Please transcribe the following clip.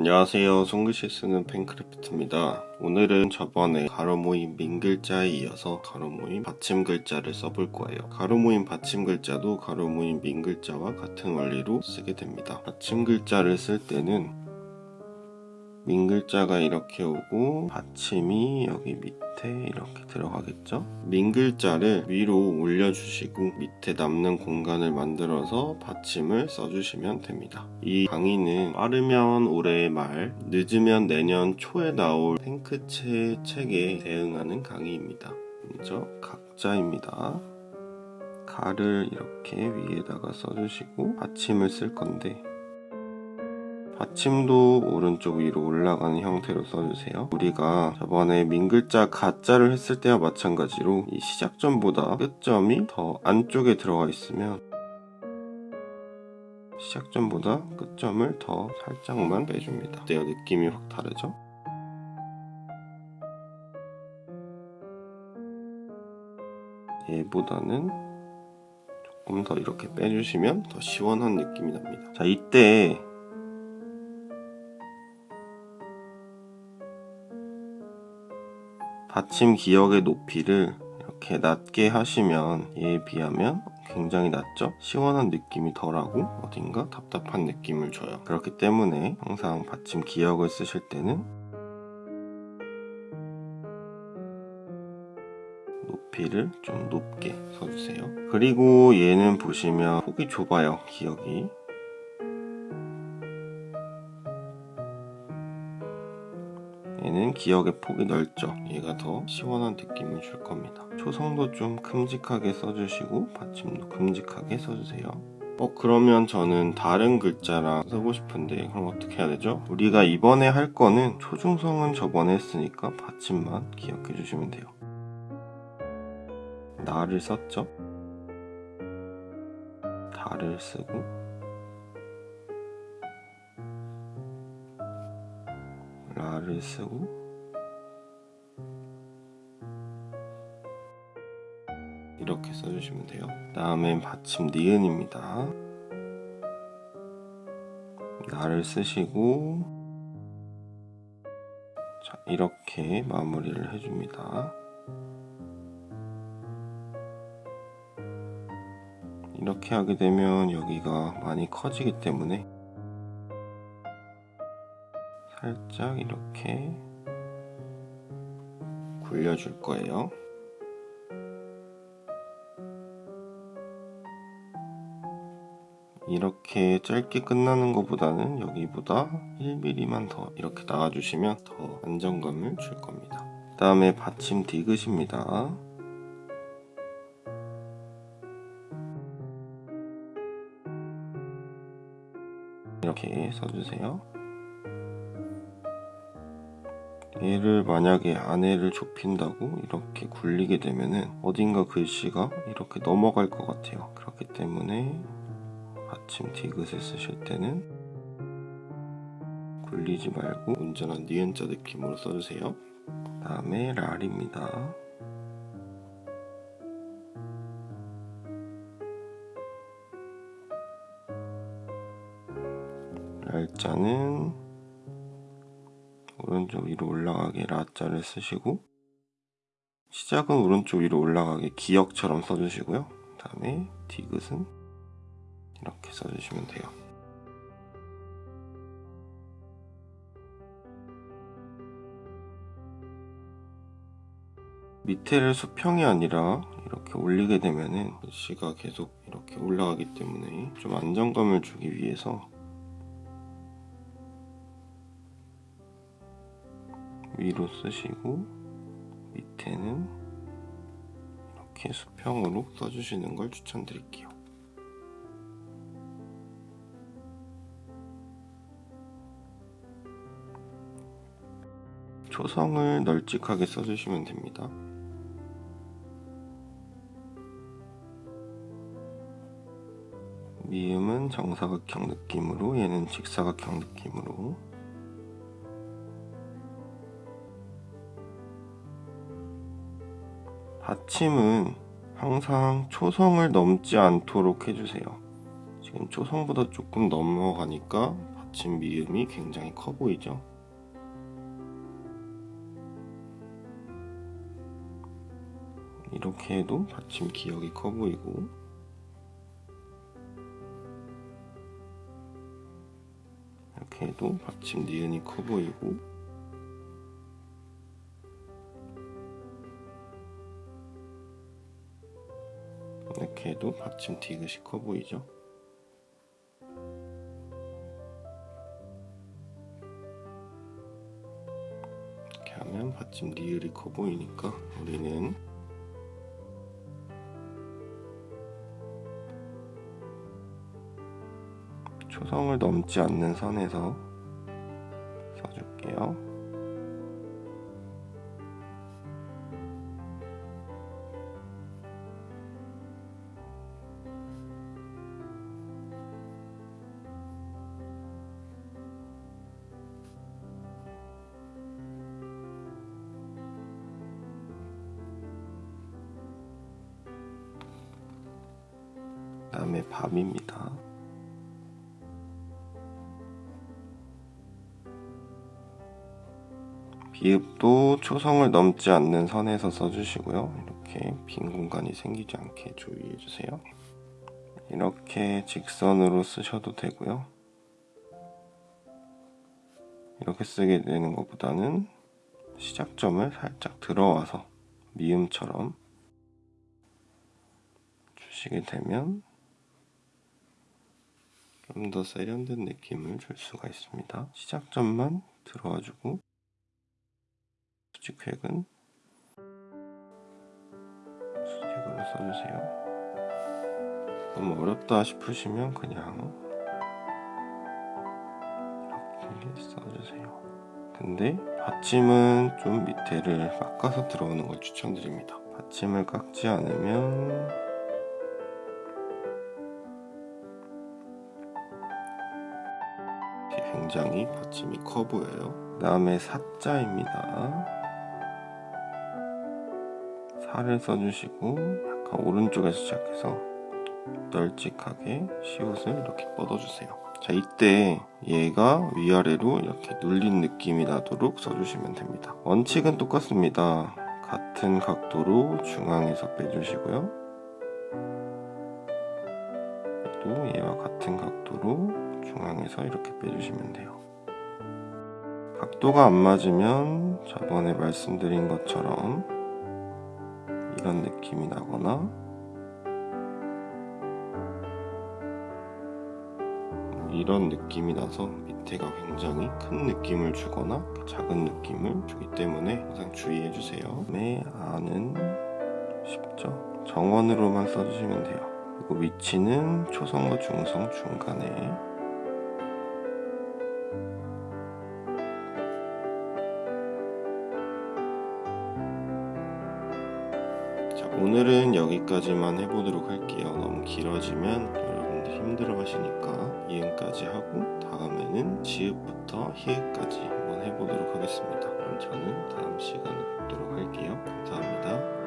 안녕하세요. 손글씨 쓰는 팬크래프트입니다. 오늘은 저번에 가로 모임 민 글자에 이어서 가로 모임 받침 글자를 써볼 거예요. 가로 모임 받침 글자도 가로 모임 민 글자와 같은 원리로 쓰게 됩니다. 받침 글자를 쓸 때는 민 글자가 이렇게 오고 받침이 여기 밑에 이렇게 들어가겠죠? 민 글자를 위로 올려주시고 밑에 남는 공간을 만들어서 받침을 써주시면 됩니다. 이 강의는 빠르면 올해 말, 늦으면 내년 초에 나올 탱크체 책에 대응하는 강의입니다. 먼저 각자입니다. 가를 이렇게 위에다가 써주시고 받침을 쓸 건데 받침도 오른쪽 위로 올라가는 형태로 써주세요. 우리가 저번에 민글자 가자를 했을 때와 마찬가지로 이 시작점보다 끝점이 더 안쪽에 들어가 있으면 시작점보다 끝점을 더 살짝만 빼줍니다. 어때요? 느낌이 확 다르죠? 얘보다는 조금 더 이렇게 빼주시면 더 시원한 느낌이 납니다. 자, 이때 받침 기역의 높이를 이렇게 낮게 하시면 얘에 비하면 굉장히 낮죠? 시원한 느낌이 덜하고 어딘가 답답한 느낌을 줘요. 그렇기 때문에 항상 받침 기역을 쓰실 때는 높이를 좀 높게 써주세요. 그리고 얘는 보시면 폭이 좁아요, 기역이. 얘는 기역의 폭이 넓죠 얘가 더 시원한 느낌을 줄 겁니다 초성도 좀 큼직하게 써주시고 받침도 큼직하게 써주세요 어 그러면 저는 다른 글자랑 쓰고 싶은데 그럼 어떻게 해야 되죠? 우리가 이번에 할 거는 초중성은 저번에 했으니까 받침만 기억해 주시면 돼요 나를 썼죠? 다를 쓰고 라를 쓰고. 이렇게 써주시면 돼요. 다음엔 받침 니은입니다. 나를 쓰시고. 자 이렇게 마무리를 해줍니다. 이렇게 하게 되면 여기가 많이 커지기 때문에 살짝 이렇게 굴려줄 거예요. 이렇게 짧게 끝나는 것보다는 여기보다 1mm만 더 이렇게 나와주시면 더 안정감을 줄 겁니다. 그 다음에 받침 디귿입니다. 이렇게 써주세요. 얘를 만약에 안에를 좁힌다고 이렇게 굴리게 되면은 어딘가 글씨가 이렇게 넘어갈 것 같아요. 그렇기 때문에 받침 디귿을 쓰실 때는 굴리지 말고 온전한 니은자 느낌으로 써주세요. 다음에 랄입니다. 랄자는 오른쪽 위로 올라가게 라자를 쓰시고 시작은 오른쪽 위로 올라가게 기역처럼 써주시고요. 그 다음에 디귿은 이렇게 써주시면 돼요. 밑에를 수평이 아니라 이렇게 올리게 되면은 글씨가 계속 이렇게 올라가기 때문에 좀 안정감을 주기 위해서 위로 쓰시고 밑에는 이렇게 수평으로 써주시는 걸 추천드릴게요. 초성을 널찍하게 써주시면 됩니다. 미음은 정사각형 느낌으로 얘는 직사각형 느낌으로 받침은 항상 초성을 넘지 않도록 해주세요. 지금 초성보다 조금 넘어가니까 받침 미음이 굉장히 커 보이죠? 이렇게 해도 받침 기역이 커 보이고 이렇게 해도 받침 니은이 커 보이고 이렇게 해도 받침 디귿이 커 보이죠? 이렇게 하면 받침 리을이 커 보이니까 우리는 초성을 넘지 않는 선에서 다음에 밤입니다. 비읍도 초성을 넘지 않는 선에서 써주시고요. 이렇게 빈 공간이 생기지 않게 주의해 주세요. 이렇게 직선으로 쓰셔도 되고요. 이렇게 쓰게 되는 것보다는 시작점을 살짝 들어와서 미음처럼 주시게 되면 좀 더 세련된 느낌을 줄 수가 있습니다. 시작점만 들어와주고 수직획은 수직으로 써주세요. 너무 어렵다 싶으시면 그냥 이렇게 써주세요. 근데 받침은 좀 밑에를 깎아서 들어오는 걸 추천드립니다. 받침을 깎지 않으면 굉장히 받침이 커 보여요. 그 다음에 사자입니다. 살을 써주시고 약간 오른쪽에서 시작해서 널찍하게 시옷을 이렇게 뻗어주세요. 자 이때 얘가 위아래로 이렇게 눌린 느낌이 나도록 써주시면 됩니다. 원칙은 똑같습니다. 같은 각도로 중앙에서 빼주시고요. 또 얘와 같은 각도로 중앙에서 이렇게 빼주시면 돼요. 각도가 안 맞으면 저번에 말씀드린 것처럼 이런 느낌이 나거나 이런 느낌이 나서 밑에가 굉장히 큰 느낌을 주거나 작은 느낌을 주기 때문에 항상 주의해 주세요. 매 안은 쉽죠? 정원으로만 써주시면 돼요. 그리고 위치는 초성과 중성 중간에 오늘은 여기까지만 해보도록 할게요. 너무 길어지면 여러분들 힘들어 하시니까 이응까지 하고 다음에는 지읒부터 히읗까지 한번 해보도록 하겠습니다. 그럼 저는 다음 시간에 뵙도록 할게요. 감사합니다.